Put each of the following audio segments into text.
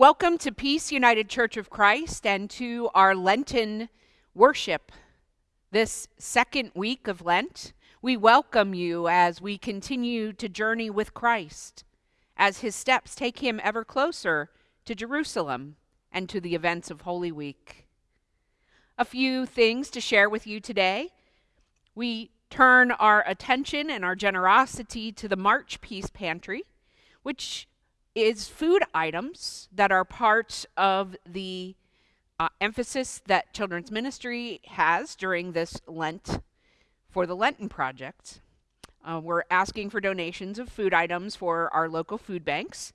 Welcome to Peace United Church of Christ and to our Lenten worship. This second week of Lent, we welcome you as we continue to journey with Christ, as his steps take him ever closer to Jerusalem and to the events of Holy Week. A few things to share with you today. We turn our attention and our generosity to the March Peace Pantry, which is food items that are part of the uh, emphasis that children's ministry has during this Lent for the Lenten Project. Uh, we're asking for donations of food items for our local food banks.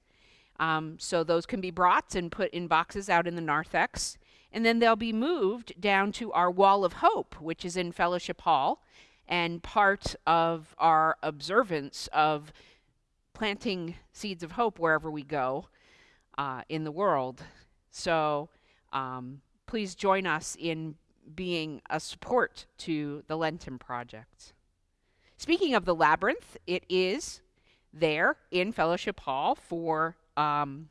Um, so those can be brought and put in boxes out in the narthex. And then they'll be moved down to our Wall of Hope, which is in Fellowship Hall, and part of our observance of planting seeds of hope wherever we go uh, in the world. So um, please join us in being a support to the Lenten Project. Speaking of the labyrinth, it is there in Fellowship Hall for um,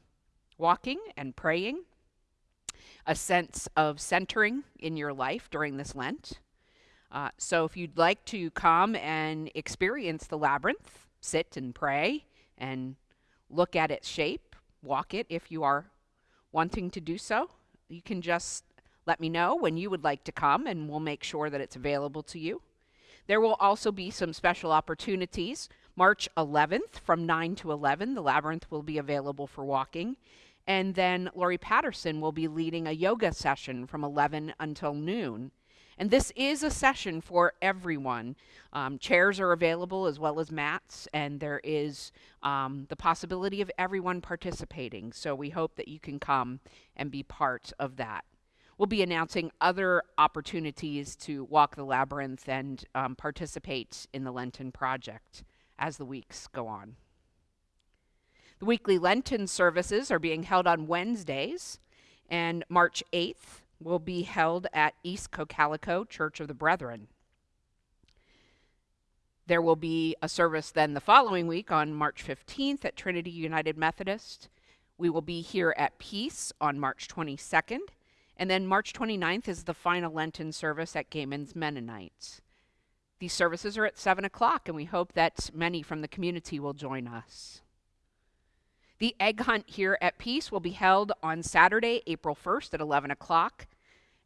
walking and praying, a sense of centering in your life during this Lent. Uh, so if you'd like to come and experience the labyrinth, sit and pray, and look at its shape, walk it if you are wanting to do so. You can just let me know when you would like to come, and we'll make sure that it's available to you. There will also be some special opportunities. March 11th from 9 to 11, the labyrinth will be available for walking. And then Lori Patterson will be leading a yoga session from 11 until noon. And this is a session for everyone. Um, chairs are available as well as mats, and there is um, the possibility of everyone participating. So we hope that you can come and be part of that. We'll be announcing other opportunities to walk the labyrinth and um, participate in the Lenten Project as the weeks go on. The weekly Lenten services are being held on Wednesdays, and March 8th will be held at East Cocalico Church of the Brethren. There will be a service then the following week on March 15th at Trinity United Methodist. We will be here at Peace on March 22nd. And then March 29th is the final Lenten service at Gehman's Mennonites. These services are at 7 o'clock, and we hope that many from the community will join us. The egg hunt here at Peace will be held on Saturday, April 1st at 11 o'clock.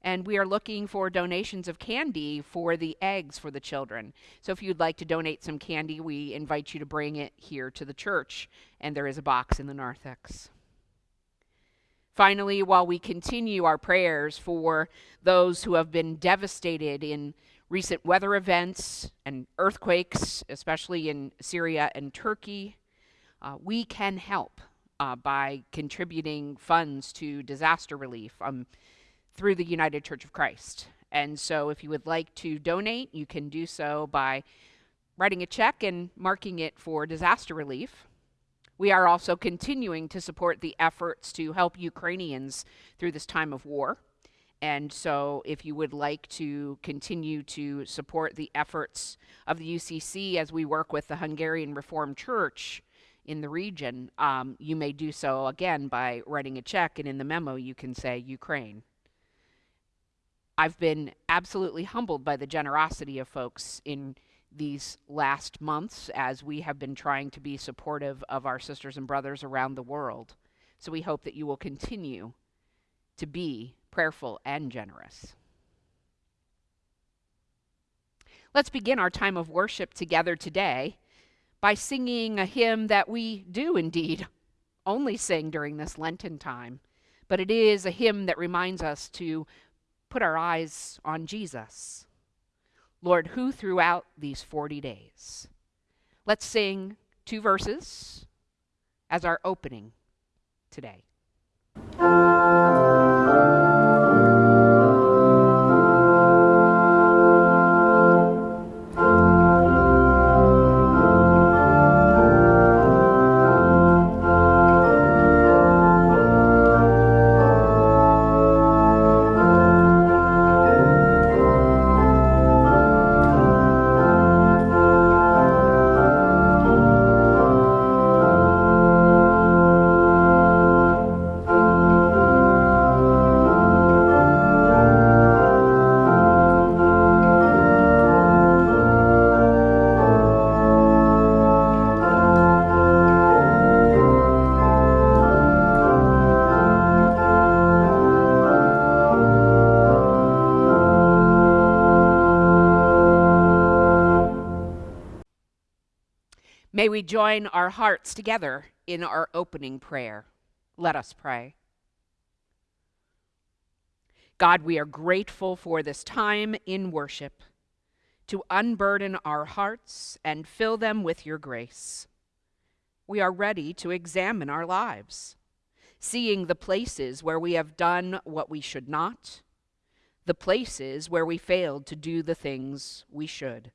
And we are looking for donations of candy for the eggs for the children. So if you'd like to donate some candy, we invite you to bring it here to the church. And there is a box in the narthex. Finally, while we continue our prayers for those who have been devastated in recent weather events and earthquakes, especially in Syria and Turkey, uh, we can help uh, by contributing funds to disaster relief um, through the United Church of Christ. And so, if you would like to donate, you can do so by writing a check and marking it for disaster relief. We are also continuing to support the efforts to help Ukrainians through this time of war. And so, if you would like to continue to support the efforts of the UCC as we work with the Hungarian Reformed Church in the region, um, you may do so again by writing a check, and in the memo you can say Ukraine. I've been absolutely humbled by the generosity of folks in these last months as we have been trying to be supportive of our sisters and brothers around the world. So we hope that you will continue to be prayerful and generous. Let's begin our time of worship together today by singing a hymn that we do indeed only sing during this Lenten time, but it is a hymn that reminds us to put our eyes on Jesus. Lord, who throughout these 40 days? Let's sing two verses as our opening today. May we join our hearts together in our opening prayer. Let us pray. God, we are grateful for this time in worship to unburden our hearts and fill them with your grace. We are ready to examine our lives, seeing the places where we have done what we should not, the places where we failed to do the things we should.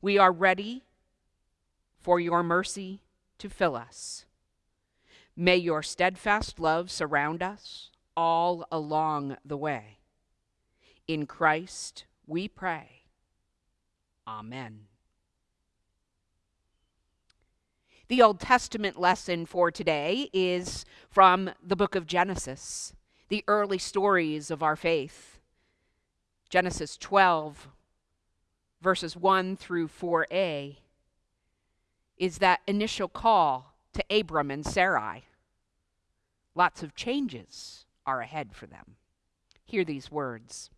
We are ready for your mercy to fill us. May your steadfast love surround us all along the way. In Christ we pray. Amen. The Old Testament lesson for today is from the book of Genesis, the early stories of our faith. Genesis 12, verses 1 through 4a is that initial call to Abram and Sarai. Lots of changes are ahead for them. Hear these words.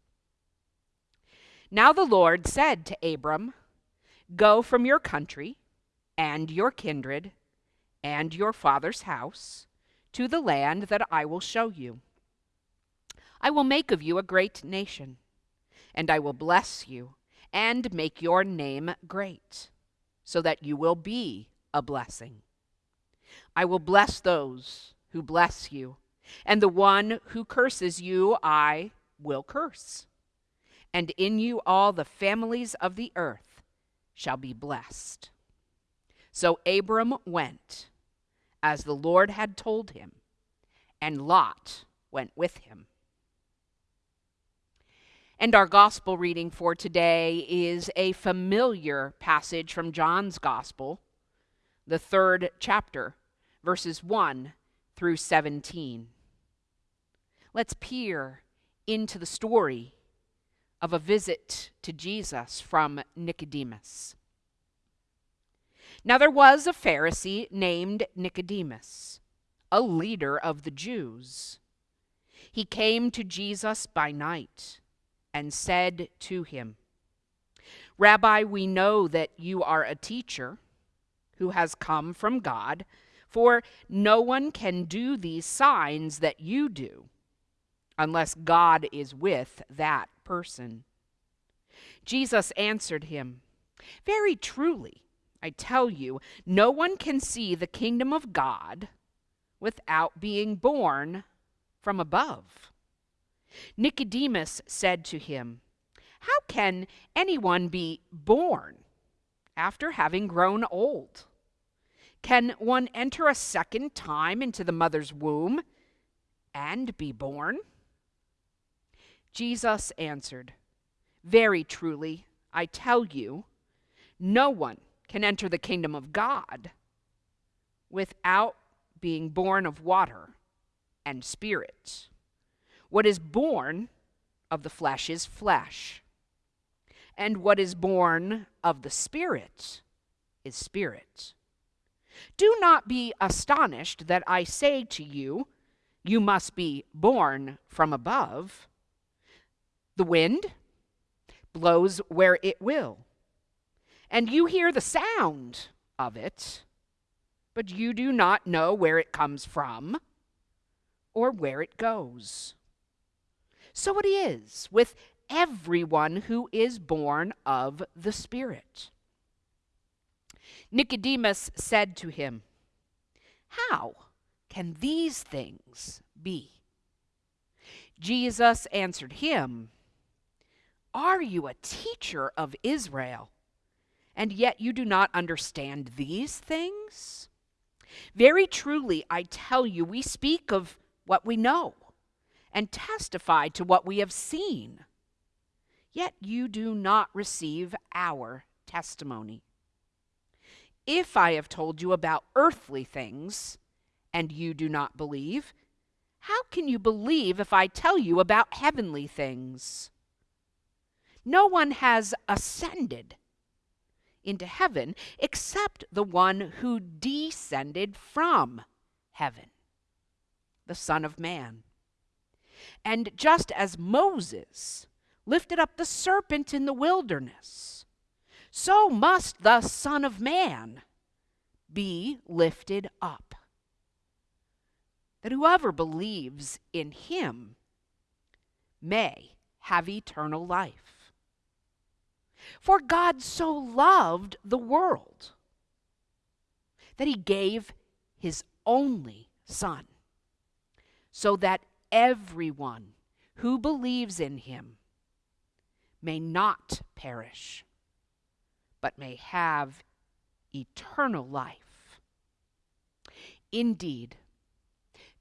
Now the Lord said to Abram, Go from your country and your kindred and your father's house to the land that I will show you. I will make of you a great nation, and I will bless you and make your name great so that you will be a blessing. I will bless those who bless you, and the one who curses you I will curse. And in you all the families of the earth shall be blessed. So Abram went, as the Lord had told him, and Lot went with him. And our gospel reading for today is a familiar passage from John's gospel, the third chapter, verses 1 through 17. Let's peer into the story of a visit to Jesus from Nicodemus. Now there was a Pharisee named Nicodemus, a leader of the Jews. He came to Jesus by night and said to him, Rabbi, we know that you are a teacher who has come from God, for no one can do these signs that you do unless God is with that person. Jesus answered him, Very truly, I tell you, no one can see the kingdom of God without being born from above. Nicodemus said to him, How can anyone be born after having grown old? Can one enter a second time into the mother's womb and be born? Jesus answered, Very truly, I tell you, no one can enter the kingdom of God without being born of water and spirit. What is born of the flesh is flesh, and what is born of the Spirit is spirit. Do not be astonished that I say to you, You must be born from above. The wind blows where it will, and you hear the sound of it, but you do not know where it comes from or where it goes. So it is with everyone who is born of the Spirit. Nicodemus said to him, How can these things be? Jesus answered him, Are you a teacher of Israel, and yet you do not understand these things? Very truly, I tell you, we speak of what we know and testify to what we have seen. Yet you do not receive our testimony. If I have told you about earthly things and you do not believe, how can you believe if I tell you about heavenly things? No one has ascended into heaven except the one who descended from heaven, the Son of Man. And just as Moses lifted up the serpent in the wilderness, so must the Son of Man be lifted up. That whoever believes in him may have eternal life. For God so loved the world that he gave his only Son, so that everyone who believes in him may not perish, but may have eternal life. Indeed,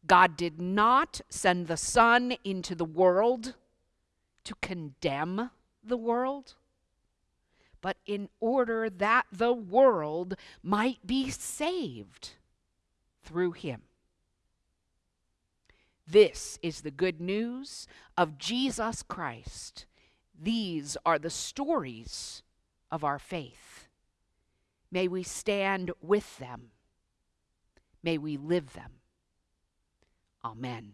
God did not send the Son into the world to condemn the world, but in order that the world might be saved through him. This is the good news of Jesus Christ. These are the stories of our faith. May we stand with them. May we live them. Amen.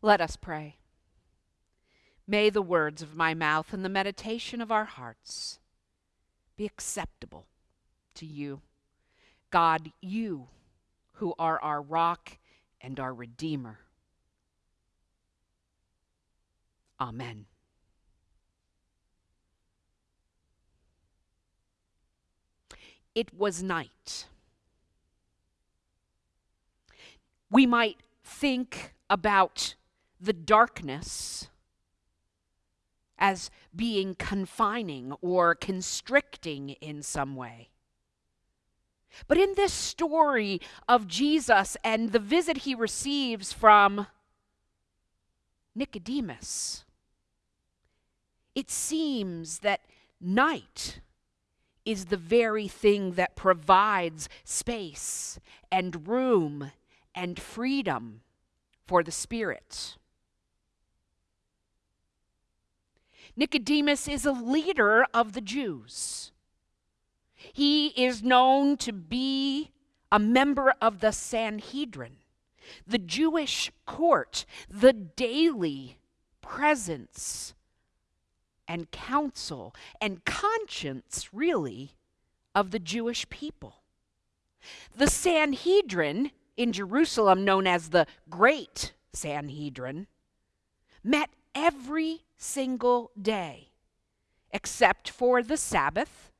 Let us pray. May the words of my mouth and the meditation of our hearts be acceptable to you. God, you who are our rock and our Redeemer. Amen. It was night. We might think about the darkness as being confining or constricting in some way. But in this story of Jesus and the visit he receives from Nicodemus, it seems that night is the very thing that provides space and room and freedom for the Spirit. Nicodemus is a leader of the Jews. He is known to be a member of the Sanhedrin, the Jewish court, the daily presence and counsel and conscience, really, of the Jewish people. The Sanhedrin in Jerusalem, known as the Great Sanhedrin, met every single day except for the Sabbath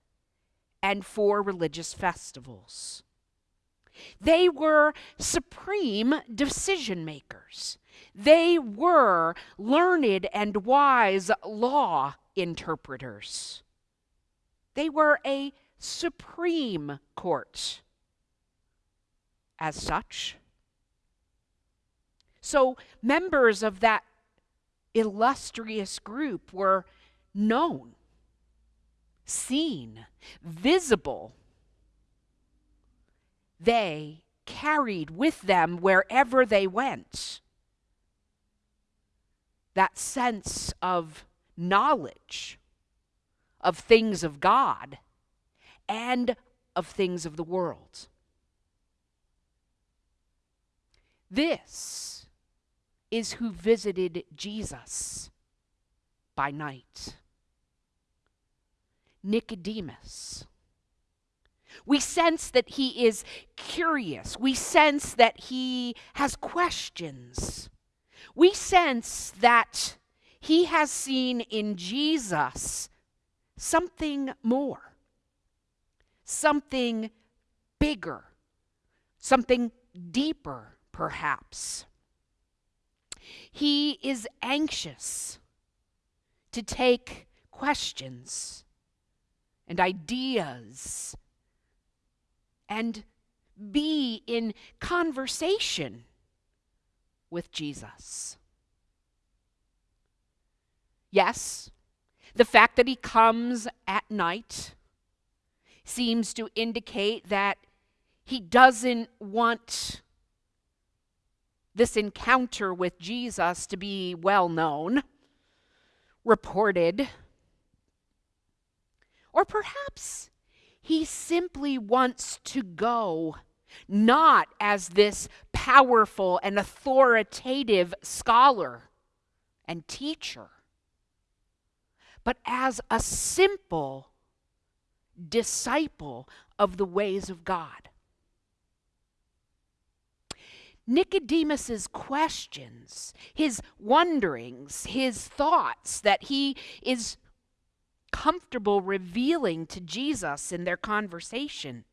and for religious festivals. They were supreme decision makers. They were learned and wise law interpreters. They were a supreme court. As such, so members of that illustrious group were known, seen, visible. They carried with them wherever they went that sense of knowledge of things of God and of things of the world. This is who visited Jesus by night Nicodemus. We sense that he is curious. We sense that he has questions. We sense that he has seen in Jesus something more, something bigger, something deeper, perhaps. He is anxious to take questions and ideas and be in conversation with Jesus. Yes, the fact that he comes at night seems to indicate that he doesn't want this encounter with Jesus to be well known, reported, or perhaps he simply wants to go not as this powerful and authoritative scholar and teacher, but as a simple disciple of the ways of God. Nicodemus's questions, his wonderings, his thoughts that he is comfortable revealing to Jesus in their conversation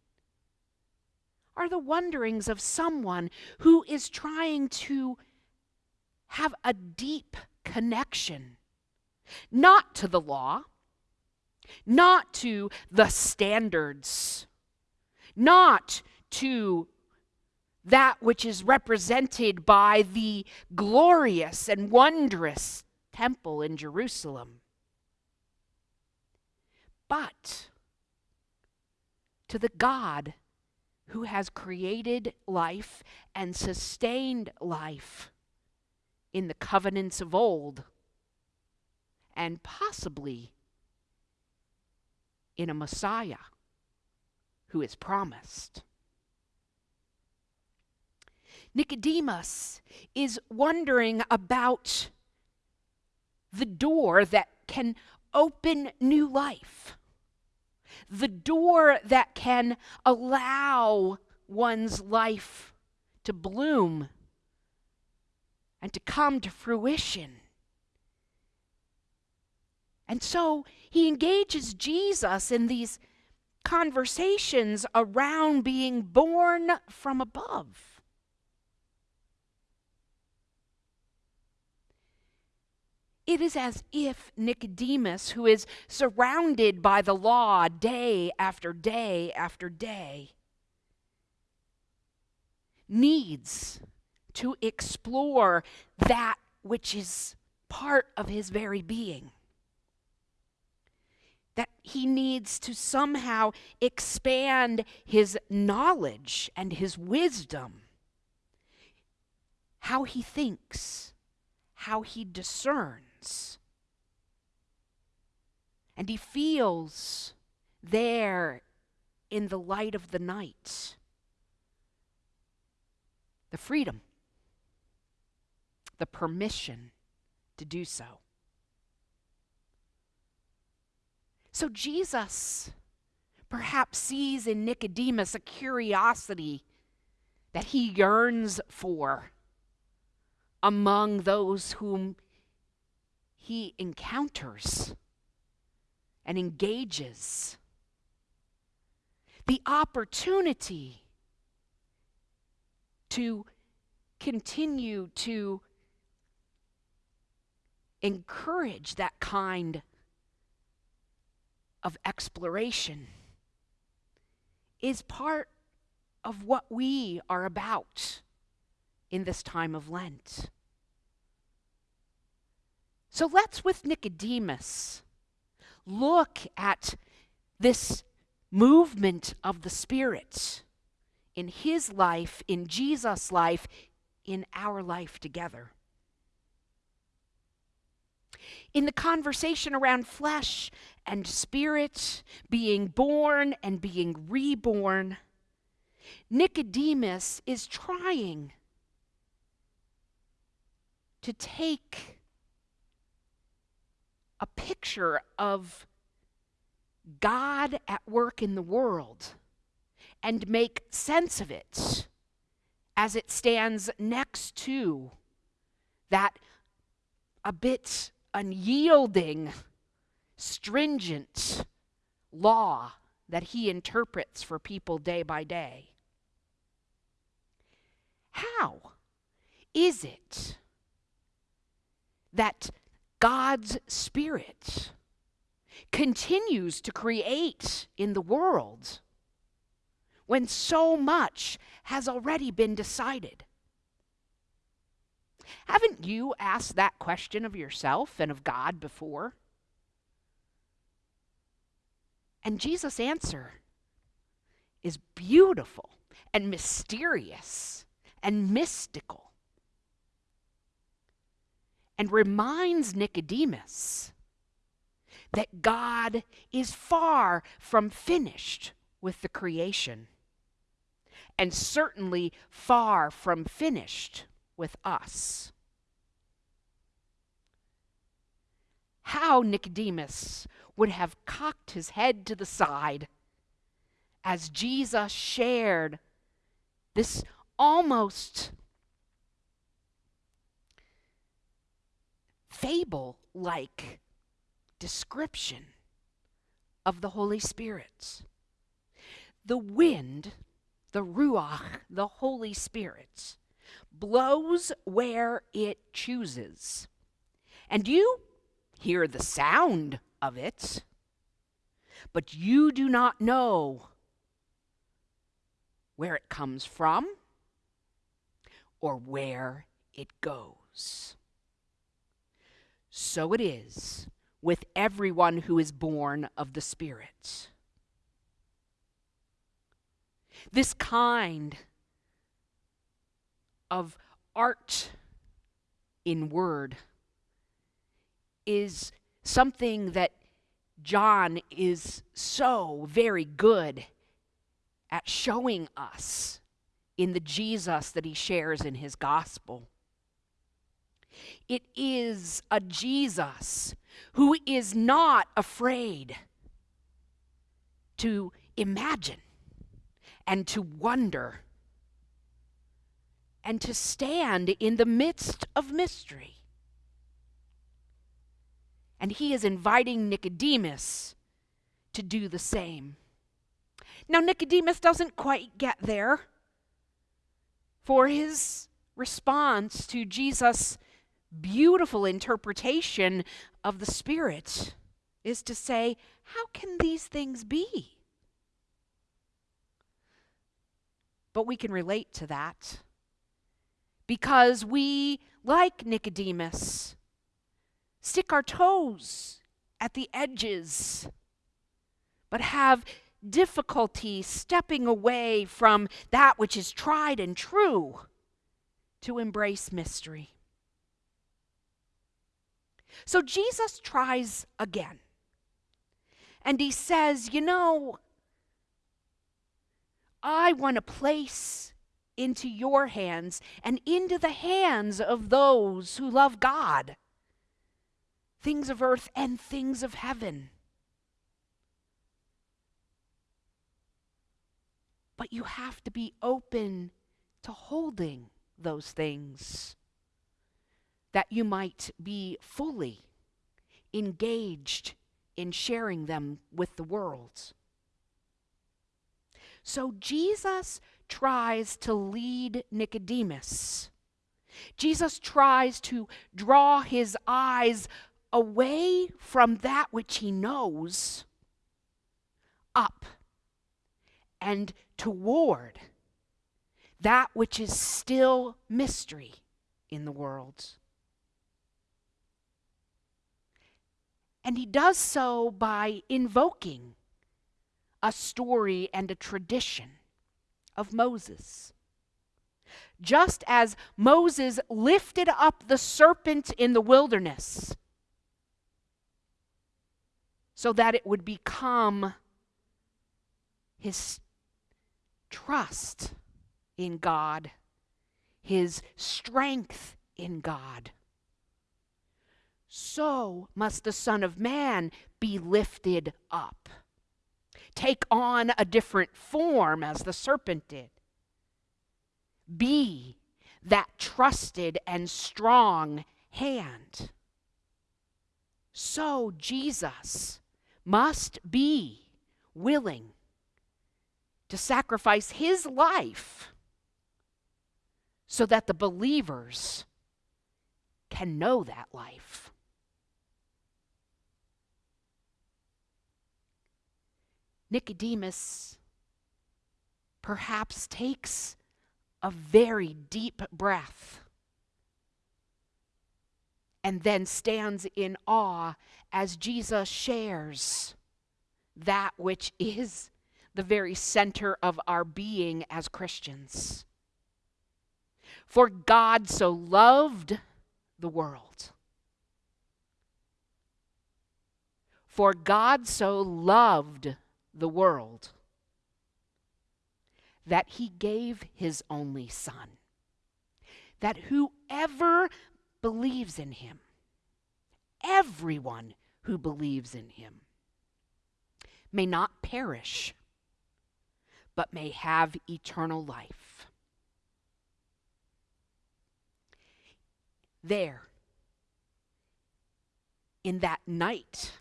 are the wonderings of someone who is trying to have a deep connection, not to the law, not to the standards, not to that which is represented by the glorious and wondrous temple in Jerusalem, but to the God who has created life and sustained life in the covenants of old, and possibly in a Messiah who is promised. Nicodemus is wondering about the door that can open new life, the door that can allow one's life to bloom and to come to fruition. And so he engages Jesus in these conversations around being born from above. It is as if Nicodemus, who is surrounded by the law day after day after day, needs to explore that which is part of his very being that he needs to somehow expand his knowledge and his wisdom, how he thinks, how he discerns. And he feels there in the light of the night. The freedom, the permission to do so. So Jesus perhaps sees in Nicodemus a curiosity that he yearns for among those whom he encounters and engages. The opportunity to continue to encourage that kind of exploration is part of what we are about in this time of Lent. So let's, with Nicodemus, look at this movement of the Spirit in his life, in Jesus' life, in our life together. In the conversation around flesh and spirit, being born and being reborn, Nicodemus is trying to take a picture of God at work in the world and make sense of it as it stands next to that a bit unyielding, stringent law that he interprets for people day by day. How is it that God's Spirit continues to create in the world when so much has already been decided? Haven't you asked that question of yourself and of God before? And Jesus' answer is beautiful and mysterious and mystical and reminds Nicodemus that God is far from finished with the creation and certainly far from finished with us. How Nicodemus would have cocked his head to the side as Jesus shared this almost fable like description of the Holy Spirit's. The wind, the Ruach, the Holy Spirit, blows where it chooses. And you hear the sound of it, but you do not know where it comes from or where it goes. So it is with everyone who is born of the Spirit. This kind of art in word is something that John is so very good at showing us in the Jesus that he shares in his gospel. It is a Jesus who is not afraid to imagine and to wonder and to stand in the midst of mystery. And he is inviting Nicodemus to do the same. Now, Nicodemus doesn't quite get there, for his response to Jesus' beautiful interpretation of the Spirit is to say, How can these things be? But we can relate to that because we, like Nicodemus, stick our toes at the edges, but have difficulty stepping away from that which is tried and true to embrace mystery. So Jesus tries again. And he says, You know, I want to place into your hands and into the hands of those who love God things of earth and things of heaven. But you have to be open to holding those things that you might be fully engaged in sharing them with the world. So Jesus tries to lead Nicodemus. Jesus tries to draw his eyes away from that which he knows up and toward that which is still mystery in the world. And he does so by invoking a story and a tradition of Moses. Just as Moses lifted up the serpent in the wilderness so that it would become his trust in God, his strength in God. So must the Son of Man be lifted up, take on a different form as the serpent did. Be that trusted and strong hand. So Jesus must be willing to sacrifice his life so that the believers can know that life. Nicodemus perhaps takes a very deep breath and then stands in awe as Jesus shares that which is the very center of our being as Christians. For God so loved the world. For God so loved the world that he gave his only Son, that whoever believes in him, everyone who believes in him, may not perish, but may have eternal life. There, in that night,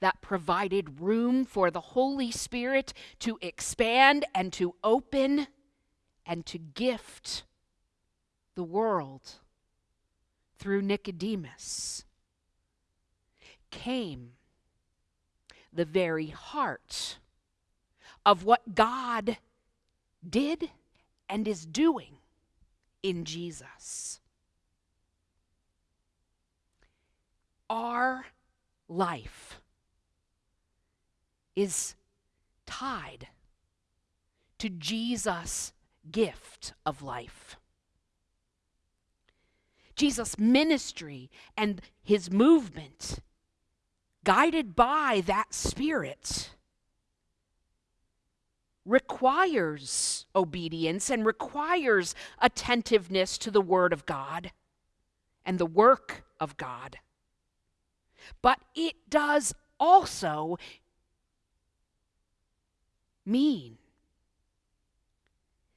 that provided room for the Holy Spirit to expand and to open and to gift the world through Nicodemus came the very heart of what God did and is doing in Jesus. Our life is tied to Jesus' gift of life. Jesus' ministry and his movement, guided by that Spirit, requires obedience and requires attentiveness to the Word of God and the work of God. But it does also mean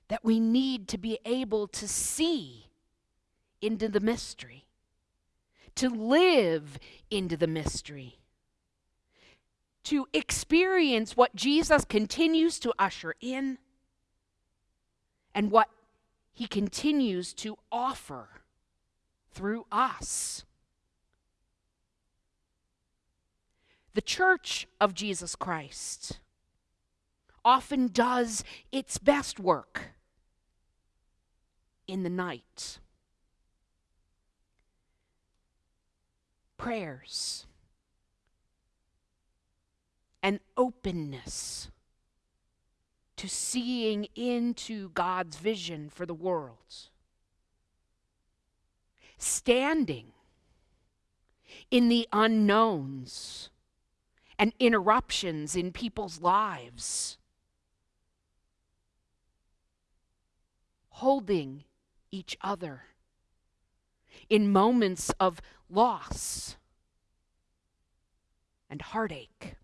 that we need to be able to see into the mystery, to live into the mystery, to experience what Jesus continues to usher in and what he continues to offer through us. The church of Jesus Christ often does its best work in the night. Prayers an openness to seeing into God's vision for the world. Standing in the unknowns and interruptions in people's lives holding each other in moments of loss and heartache.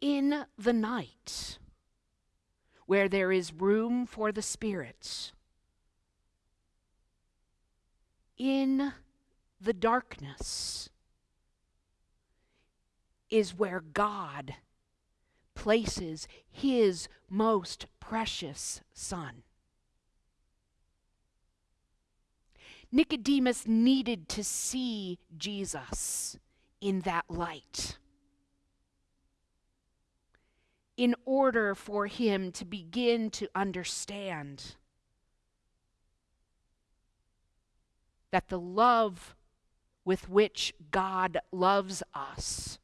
In the night, where there is room for the Spirit, in the darkness, is where God places his most precious son. Nicodemus needed to see Jesus in that light in order for him to begin to understand that the love with which God loves us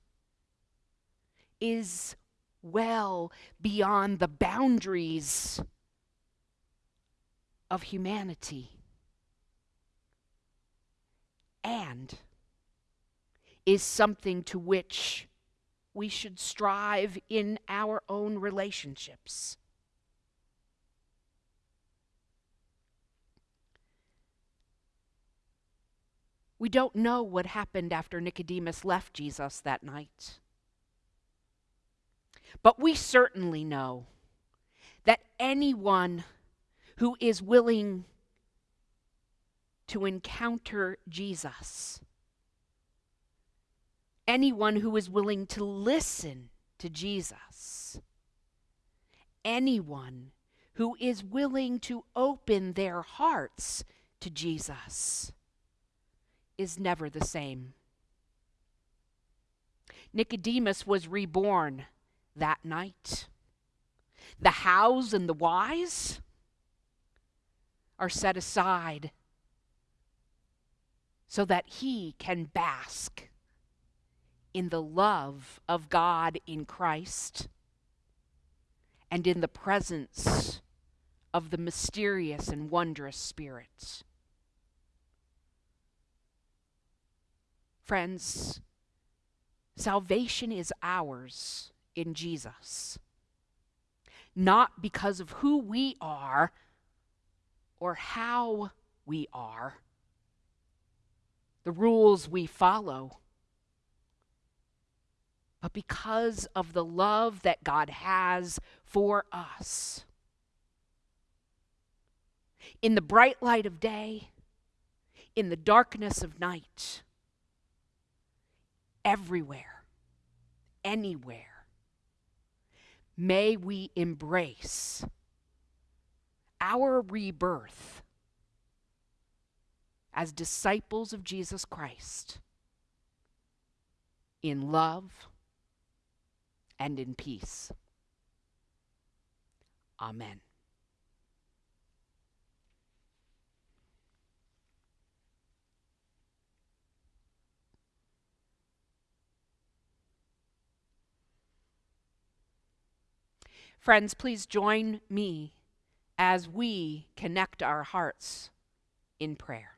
is well beyond the boundaries of humanity. And is something to which we should strive in our own relationships. We don't know what happened after Nicodemus left Jesus that night. But we certainly know that anyone who is willing to encounter Jesus, anyone who is willing to listen to Jesus, anyone who is willing to open their hearts to Jesus is never the same. Nicodemus was reborn that night. The hows and the whys are set aside so that he can bask in the love of God in Christ and in the presence of the mysterious and wondrous spirits. Friends, salvation is ours in Jesus. Not because of who we are or how we are, the rules we follow, but because of the love that God has for us. In the bright light of day, in the darkness of night, everywhere, anywhere, may we embrace our rebirth as disciples of Jesus Christ in love and in peace. Amen. Friends, please join me as we connect our hearts in prayer.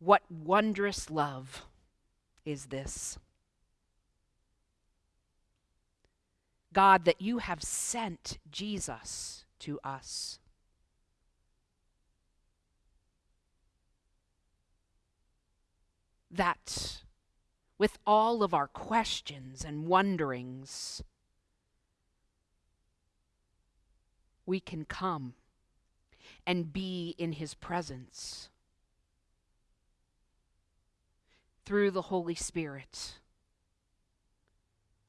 What wondrous love is this? God, that you have sent Jesus to us. That with all of our questions and wonderings, we can come and be in His presence through the Holy Spirit,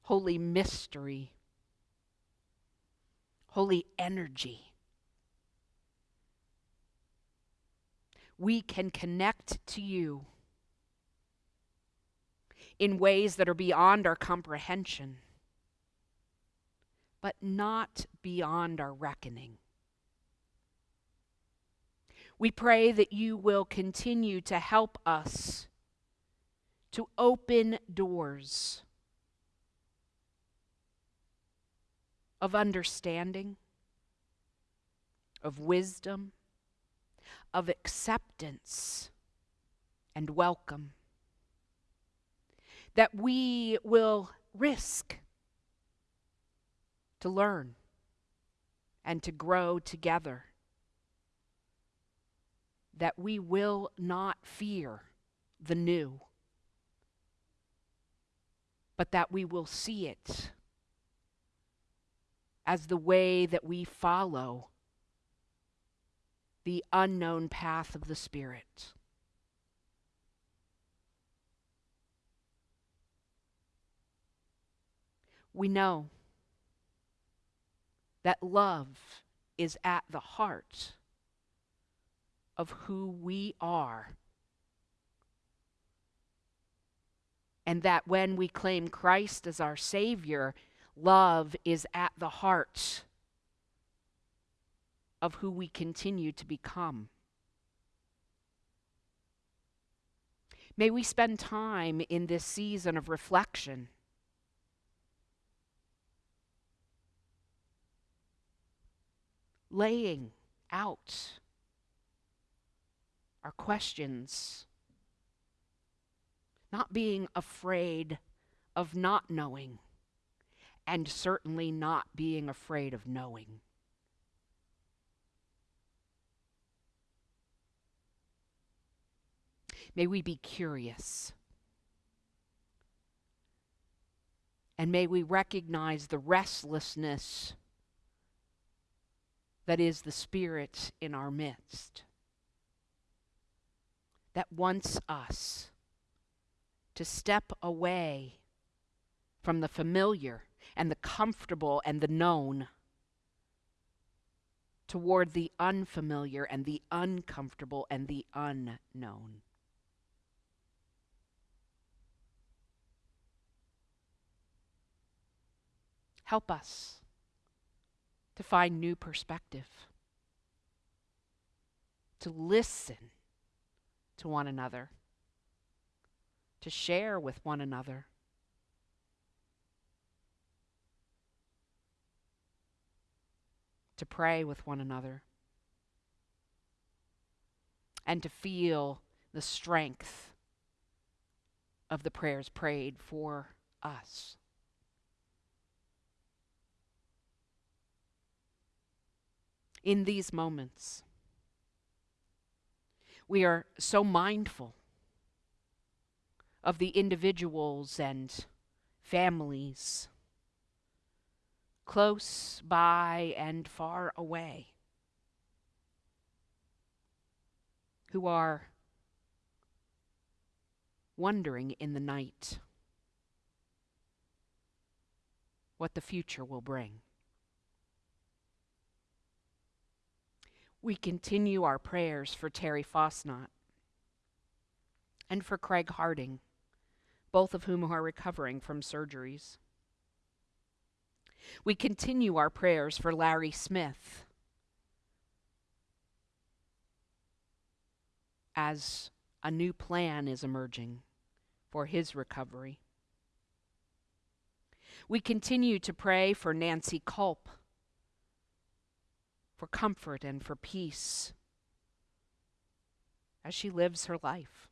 holy mystery, holy energy. We can connect to you in ways that are beyond our comprehension, but not beyond our reckoning. We pray that you will continue to help us to open doors of understanding, of wisdom, of acceptance, and welcome that we will risk to learn and to grow together, that we will not fear the new, but that we will see it as the way that we follow the unknown path of the Spirit. We know that love is at the heart of who we are. And that when we claim Christ as our Savior, love is at the heart of who we continue to become. May we spend time in this season of reflection laying out our questions, not being afraid of not knowing, and certainly not being afraid of knowing. May we be curious. And may we recognize the restlessness that is the Spirit in our midst that wants us to step away from the familiar and the comfortable and the known toward the unfamiliar and the uncomfortable and the unknown. Help us to find new perspective, to listen to one another, to share with one another. To pray with one another and to feel the strength of the prayers prayed for us. In these moments, we are so mindful of the individuals and families close by and far away who are wondering in the night what the future will bring. We continue our prayers for Terry Fosnot and for Craig Harding, both of whom are recovering from surgeries. We continue our prayers for Larry Smith as a new plan is emerging for his recovery. We continue to pray for Nancy Culp for comfort and for peace as she lives her life.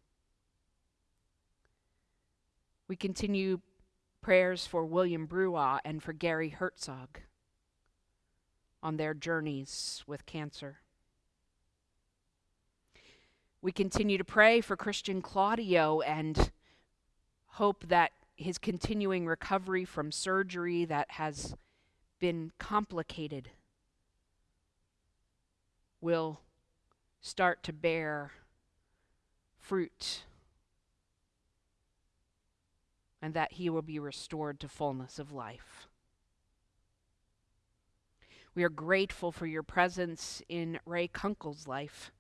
We continue prayers for William Brewa and for Gary Herzog on their journeys with cancer. We continue to pray for Christian Claudio and hope that his continuing recovery from surgery that has been complicated will start to bear fruit and that he will be restored to fullness of life. We are grateful for your presence in Ray Kunkel's life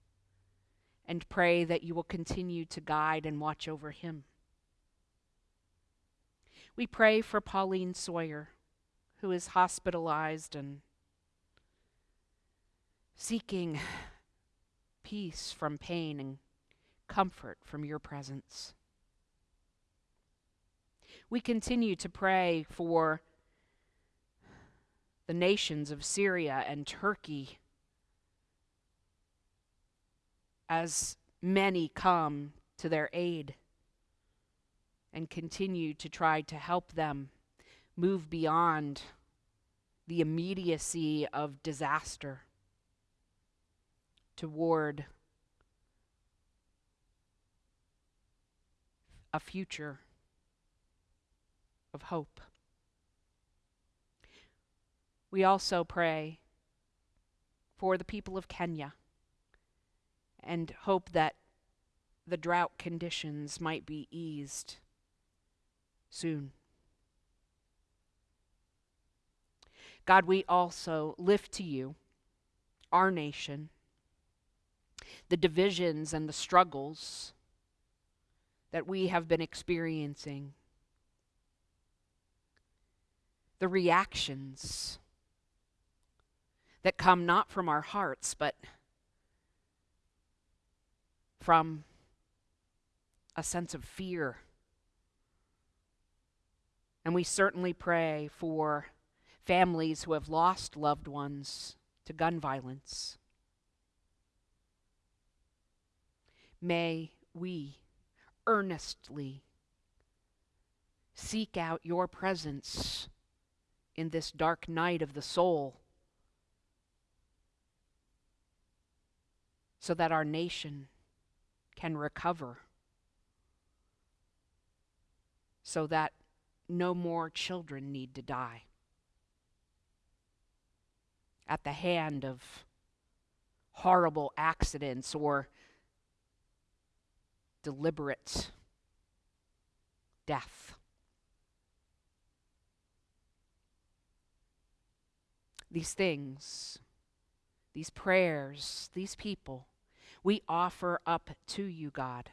and pray that you will continue to guide and watch over him. We pray for Pauline Sawyer, who is hospitalized and seeking peace from pain and comfort from your presence. We continue to pray for the nations of Syria and Turkey as many come to their aid and continue to try to help them move beyond the immediacy of disaster toward a future of hope. We also pray for the people of Kenya and hope that the drought conditions might be eased soon. God, we also lift to you our nation, the divisions and the struggles that we have been experiencing the reactions that come not from our hearts, but from a sense of fear. And we certainly pray for families who have lost loved ones to gun violence. May we earnestly seek out your presence in this dark night of the soul so that our nation can recover, so that no more children need to die. At the hand of horrible accidents or deliberate death. these things, these prayers, these people, we offer up to you, God,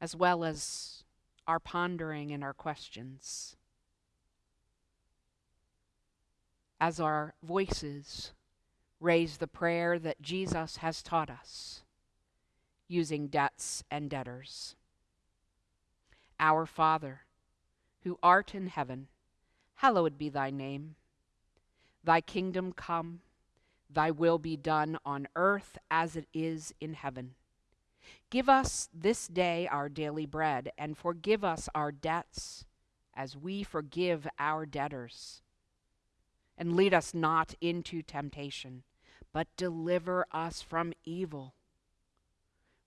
as well as our pondering and our questions. As our voices raise the prayer that Jesus has taught us using debts and debtors. Our Father, who art in heaven, hallowed be thy name. Thy kingdom come, Thy will be done on earth as it is in heaven. Give us this day our daily bread, and forgive us our debts as we forgive our debtors. And lead us not into temptation, but deliver us from evil.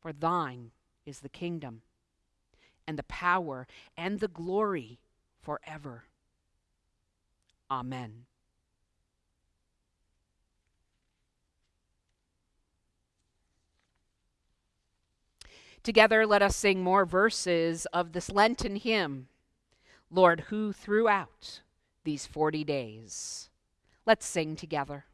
For thine is the kingdom, and the power, and the glory forever. Amen. Together, let us sing more verses of this Lenten hymn, Lord, who throughout these 40 days. Let's sing together.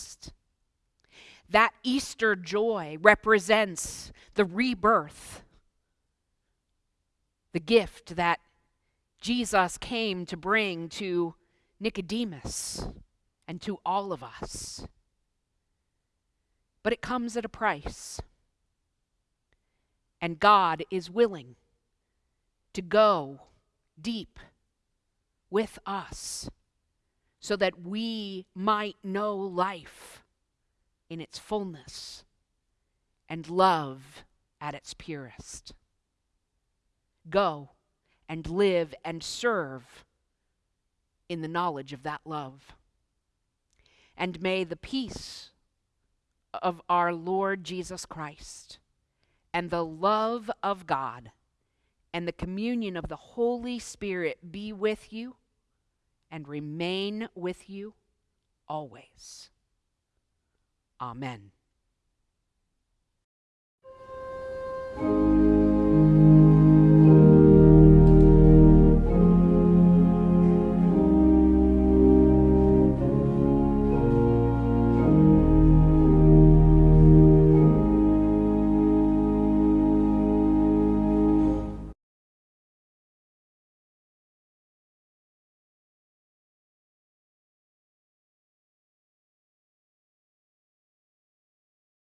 Last. That Easter joy represents the rebirth, the gift that Jesus came to bring to Nicodemus and to all of us. But it comes at a price. And God is willing to go deep with us so that we might know life in its fullness and love at its purest. Go and live and serve in the knowledge of that love. And may the peace of our Lord Jesus Christ and the love of God and the communion of the Holy Spirit be with you and remain with you always. Amen.